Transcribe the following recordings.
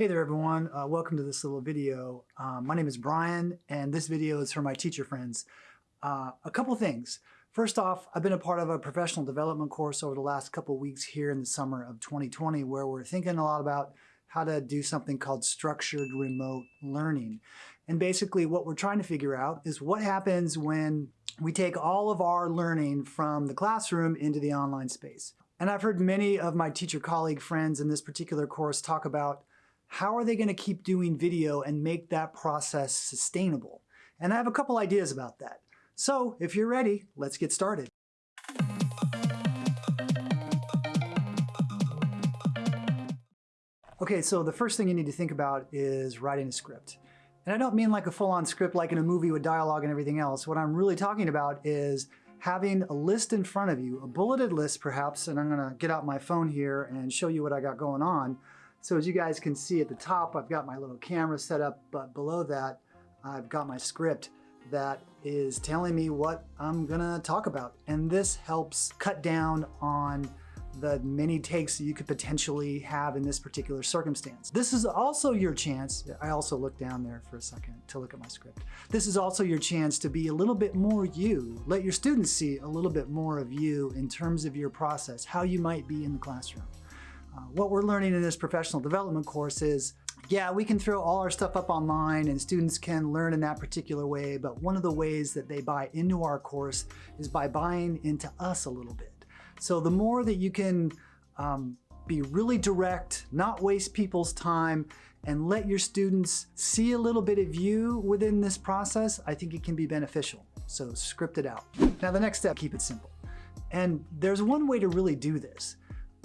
Hey there everyone, uh, welcome to this little video. Uh, my name is Brian and this video is for my teacher friends. Uh, a couple things. First off, I've been a part of a professional development course over the last couple weeks here in the summer of 2020 where we're thinking a lot about how to do something called structured remote learning. And basically what we're trying to figure out is what happens when we take all of our learning from the classroom into the online space. And I've heard many of my teacher colleague friends in this particular course talk about how are they going to keep doing video and make that process sustainable? And I have a couple ideas about that. So if you're ready, let's get started. Okay, so the first thing you need to think about is writing a script. And I don't mean like a full-on script like in a movie with dialogue and everything else. What I'm really talking about is having a list in front of you, a bulleted list perhaps, and I'm gonna get out my phone here and show you what I got going on. So as you guys can see at the top, I've got my little camera set up, but below that, I've got my script that is telling me what I'm gonna talk about. And this helps cut down on the many takes you could potentially have in this particular circumstance. This is also your chance, I also look down there for a second to look at my script. This is also your chance to be a little bit more you. Let your students see a little bit more of you in terms of your process, how you might be in the classroom. Uh, what we're learning in this professional development course is, yeah, we can throw all our stuff up online and students can learn in that particular way, but one of the ways that they buy into our course is by buying into us a little bit. So the more that you can um, be really direct, not waste people's time, and let your students see a little bit of you within this process, I think it can be beneficial. So script it out. Now the next step, keep it simple. And there's one way to really do this.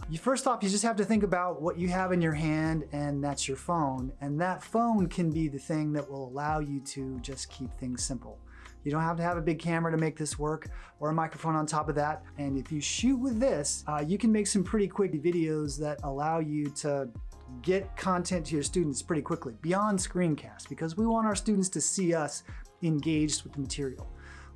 You first off, you just have to think about what you have in your hand and that's your phone. And that phone can be the thing that will allow you to just keep things simple. You don't have to have a big camera to make this work or a microphone on top of that. And if you shoot with this, uh, you can make some pretty quick videos that allow you to get content to your students pretty quickly beyond screencast because we want our students to see us engaged with the material.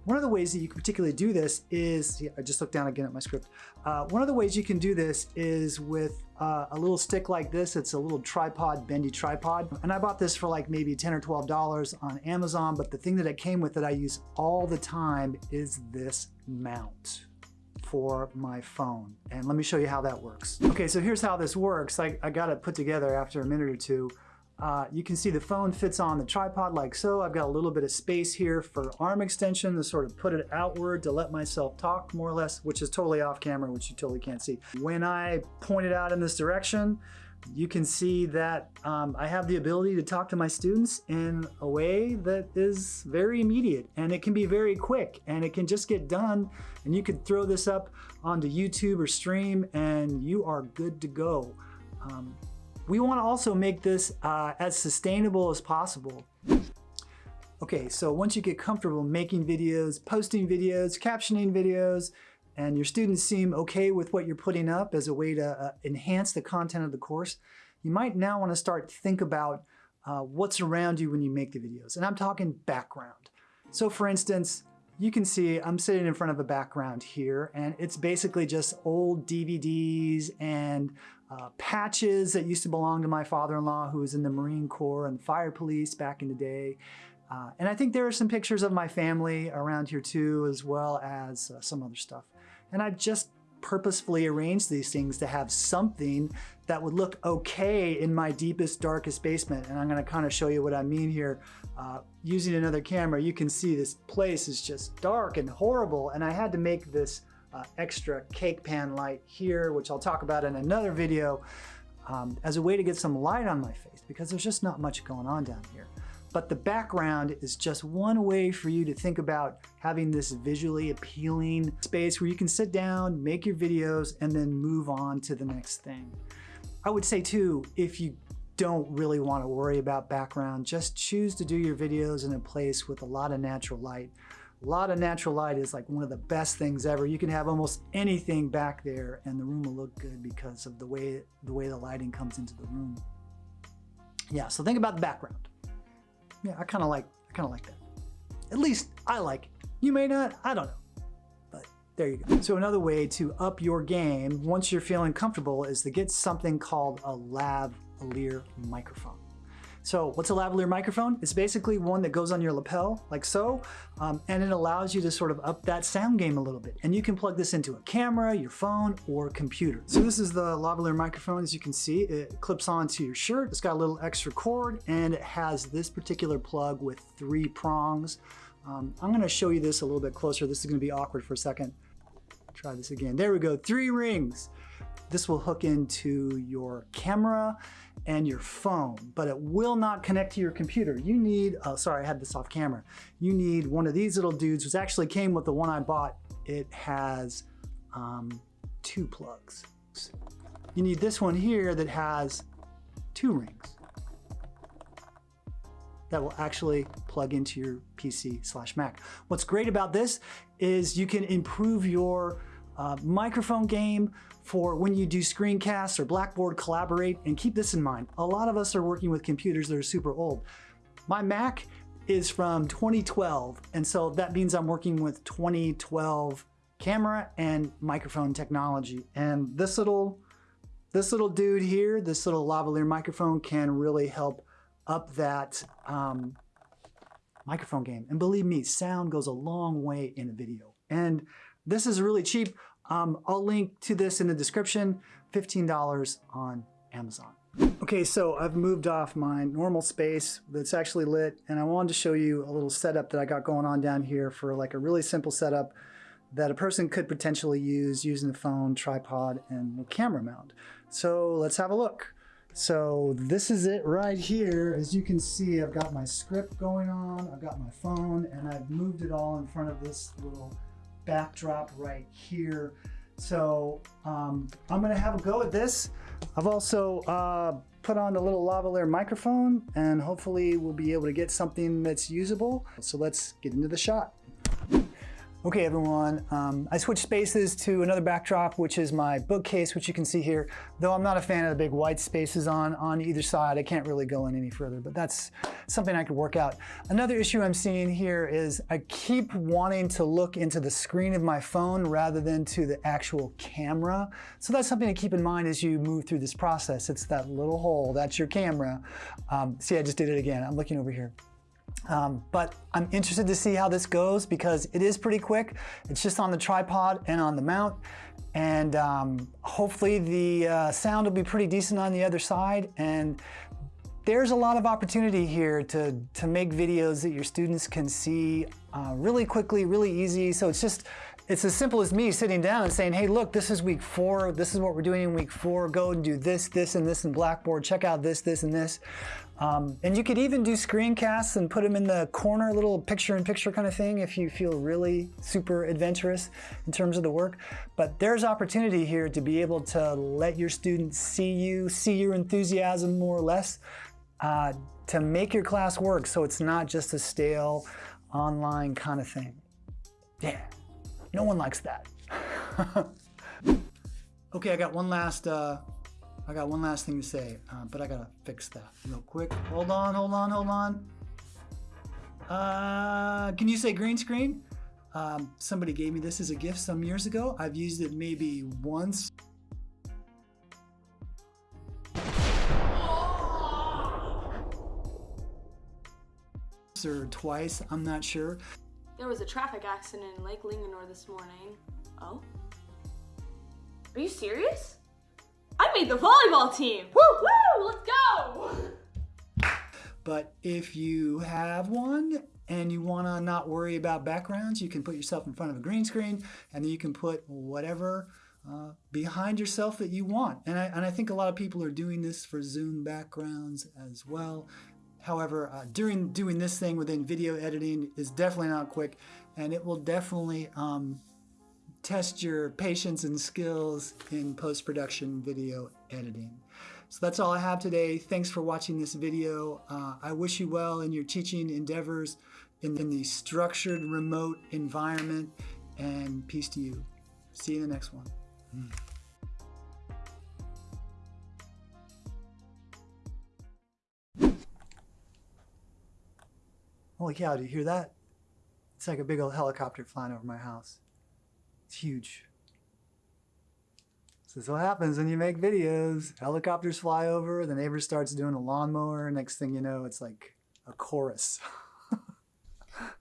One of the ways that you can particularly do this is, I just looked down again at my script. Uh, one of the ways you can do this is with uh, a little stick like this. It's a little tripod, bendy tripod. And I bought this for like maybe 10 or $12 on Amazon, but the thing that it came with that I use all the time is this mount for my phone. And let me show you how that works. Okay, so here's how this works. I, I got it put together after a minute or two. Uh, you can see the phone fits on the tripod like so. I've got a little bit of space here for arm extension to sort of put it outward to let myself talk more or less, which is totally off camera, which you totally can't see. When I point it out in this direction, you can see that um, I have the ability to talk to my students in a way that is very immediate and it can be very quick and it can just get done and you could throw this up onto YouTube or stream and you are good to go. Um, we want to also make this uh, as sustainable as possible. Okay, so once you get comfortable making videos, posting videos, captioning videos, and your students seem okay with what you're putting up as a way to uh, enhance the content of the course, you might now want to start think about uh, what's around you when you make the videos. And I'm talking background. So for instance, you can see I'm sitting in front of a background here and it's basically just old DVDs and uh, patches that used to belong to my father-in-law who was in the Marine Corps and fire police back in the day. Uh, and I think there are some pictures of my family around here too, as well as uh, some other stuff. And I've just purposefully arranged these things to have something that would look okay in my deepest, darkest basement. And I'm gonna kind of show you what I mean here. Uh, using another camera, you can see this place is just dark and horrible. And I had to make this uh, extra cake pan light here, which I'll talk about in another video, um, as a way to get some light on my face because there's just not much going on down here. But the background is just one way for you to think about having this visually appealing space where you can sit down, make your videos, and then move on to the next thing. I would say too, if you don't really want to worry about background, just choose to do your videos in a place with a lot of natural light. A lot of natural light is like one of the best things ever. You can have almost anything back there and the room will look good because of the way the way the lighting comes into the room. Yeah, so think about the background. Yeah, I kind of like I kind of like that. At least I like it. You may not, I don't know. But there you go. So another way to up your game once you're feeling comfortable is to get something called a lav lavalier microphone. So what's a lavalier microphone? It's basically one that goes on your lapel like so, um, and it allows you to sort of up that sound game a little bit. And you can plug this into a camera, your phone, or computer. So this is the lavalier microphone. As you can see, it clips onto your shirt. It's got a little extra cord, and it has this particular plug with three prongs. Um, I'm gonna show you this a little bit closer. This is gonna be awkward for a second. Try this again. There we go, three rings. This will hook into your camera and your phone, but it will not connect to your computer. You need, oh, sorry, I had this off camera. You need one of these little dudes, which actually came with the one I bought. It has um, two plugs. You need this one here that has two rings that will actually plug into your PC slash Mac. What's great about this is you can improve your uh, microphone game for when you do screencasts or Blackboard Collaborate, and keep this in mind. A lot of us are working with computers that are super old. My Mac is from 2012, and so that means I'm working with 2012 camera and microphone technology. And this little, this little dude here, this little lavalier microphone can really help up that um, microphone game. And believe me, sound goes a long way in a video. And this is really cheap. Um, I'll link to this in the description, $15 on Amazon. Okay, so I've moved off my normal space that's actually lit and I wanted to show you a little setup that I got going on down here for like a really simple setup that a person could potentially use using the phone, tripod, and camera mount. So let's have a look. So this is it right here. As you can see, I've got my script going on, I've got my phone, and I've moved it all in front of this little backdrop right here. So um, I'm gonna have a go at this. I've also uh, put on the little lavalier microphone and hopefully we'll be able to get something that's usable. So let's get into the shot. Okay, everyone, um, I switched spaces to another backdrop, which is my bookcase, which you can see here. Though I'm not a fan of the big white spaces on, on either side, I can't really go in any further, but that's something I could work out. Another issue I'm seeing here is I keep wanting to look into the screen of my phone rather than to the actual camera. So that's something to keep in mind as you move through this process. It's that little hole, that's your camera. Um, see, I just did it again. I'm looking over here. Um, but I'm interested to see how this goes because it is pretty quick. It's just on the tripod and on the mount. And um, hopefully the uh, sound will be pretty decent on the other side. And there's a lot of opportunity here to, to make videos that your students can see uh, really quickly, really easy. So it's just, it's as simple as me sitting down and saying, hey, look, this is week four. This is what we're doing in week four. Go and do this, this, and this in Blackboard. Check out this, this, and this. Um, and you could even do screencasts and put them in the corner, little picture-in-picture -picture kind of thing if you feel really super adventurous in terms of the work. But there's opportunity here to be able to let your students see you, see your enthusiasm more or less, uh, to make your class work so it's not just a stale online kind of thing. Yeah, no one likes that. okay, I got one last uh, I got one last thing to say, uh, but I gotta fix that real quick. Hold on, hold on, hold on. Uh, can you say green screen? Um, somebody gave me this as a gift some years ago. I've used it maybe once. or twice, I'm not sure. There was a traffic accident in Lake Linganore this morning. Oh? Are you serious? I made the volleyball team. Woo, woo, let's go. But if you have one and you want to not worry about backgrounds, you can put yourself in front of a green screen and then you can put whatever uh, behind yourself that you want. And I, and I think a lot of people are doing this for Zoom backgrounds as well. However, uh, during doing this thing within video editing is definitely not quick and it will definitely um, test your patience and skills in post-production video editing. So that's all I have today. Thanks for watching this video. Uh, I wish you well in your teaching endeavors in, in the structured remote environment and peace to you. See you in the next one. Mm. Holy cow, do you hear that? It's like a big old helicopter flying over my house. It's huge. So this is what happens when you make videos. Helicopters fly over, the neighbor starts doing a lawnmower. Next thing you know, it's like a chorus.